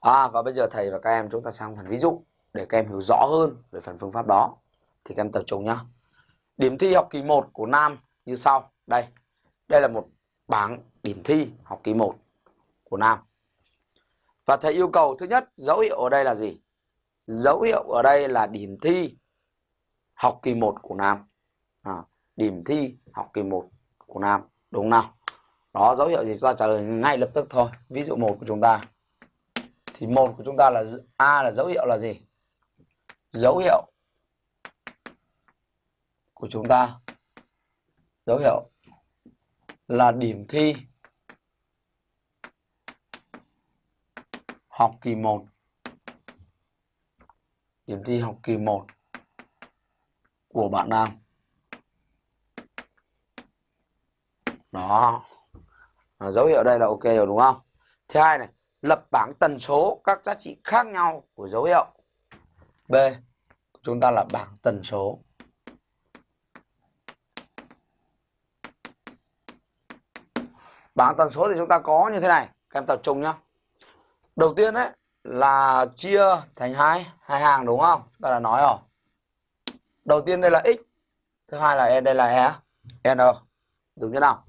À và bây giờ thầy và các em chúng ta sang phần ví dụ để các em hiểu rõ hơn về phần phương pháp đó. Thì các em tập trung nhá. Điểm thi học kỳ 1 của Nam như sau. Đây. Đây là một bảng điểm thi học kỳ 1 của Nam. Và thầy yêu cầu thứ nhất dấu hiệu ở đây là gì? Dấu hiệu ở đây là điểm thi học kỳ 1 của Nam. À, điểm thi học kỳ 1 của Nam. Đúng nào? Đó dấu hiệu gì chúng ta trả lời ngay lập tức thôi. Ví dụ một của chúng ta. Thì một của chúng ta là A là dấu hiệu là gì? Dấu hiệu của chúng ta. Dấu hiệu là điểm thi học kỳ 1 điểm thi học kỳ 1 của bạn Nam. Đó. À, dấu hiệu đây là ok rồi đúng không? Thứ hai này lập bảng tần số các giá trị khác nhau của dấu hiệu. B, chúng ta là bảng tần số. Bảng tần số thì chúng ta có như thế này, các em tập trung nhá. Đầu tiên đấy là chia thành hai hai hàng đúng không? Ta đã nói rồi. Đầu tiên đây là x, thứ hai là e đây là e n đúng chưa nào?